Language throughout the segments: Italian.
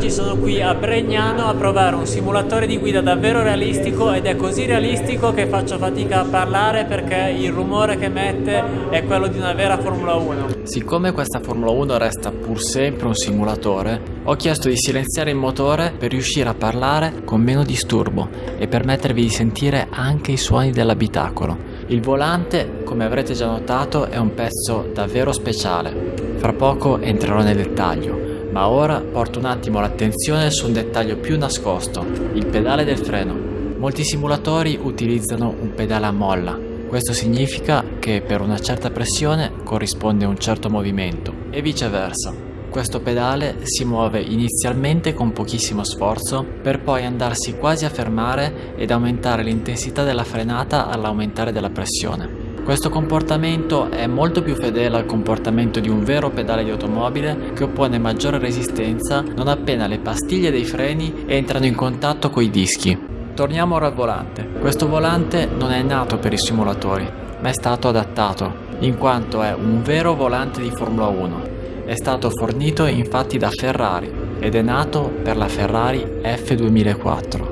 oggi sono qui a Bregnano a provare un simulatore di guida davvero realistico ed è così realistico che faccio fatica a parlare perché il rumore che mette è quello di una vera Formula 1. Siccome questa Formula 1 resta pur sempre un simulatore, ho chiesto di silenziare il motore per riuscire a parlare con meno disturbo e permettervi di sentire anche i suoni dell'abitacolo. Il volante, come avrete già notato, è un pezzo davvero speciale. Fra poco entrerò nel dettaglio, ma ora porto un attimo l'attenzione su un dettaglio più nascosto, il pedale del freno. Molti simulatori utilizzano un pedale a molla, questo significa che per una certa pressione corrisponde un certo movimento e viceversa. Questo pedale si muove inizialmente con pochissimo sforzo per poi andarsi quasi a fermare ed aumentare l'intensità della frenata all'aumentare della pressione. Questo comportamento è molto più fedele al comportamento di un vero pedale di automobile che oppone maggiore resistenza non appena le pastiglie dei freni entrano in contatto coi dischi. Torniamo ora al volante. Questo volante non è nato per i simulatori, ma è stato adattato, in quanto è un vero volante di Formula 1. È stato fornito infatti da Ferrari ed è nato per la Ferrari F2004.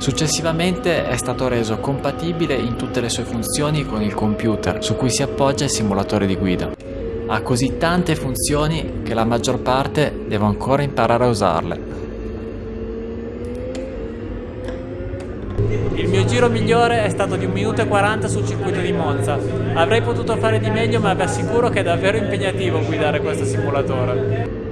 Successivamente è stato reso compatibile in tutte le sue funzioni con il computer su cui si appoggia il simulatore di guida. Ha così tante funzioni che la maggior parte devo ancora imparare a usarle. Il mio giro migliore è stato di 1 minuto e 40 sul circuito di Monza. Avrei potuto fare di meglio ma vi assicuro che è davvero impegnativo guidare questo simulatore.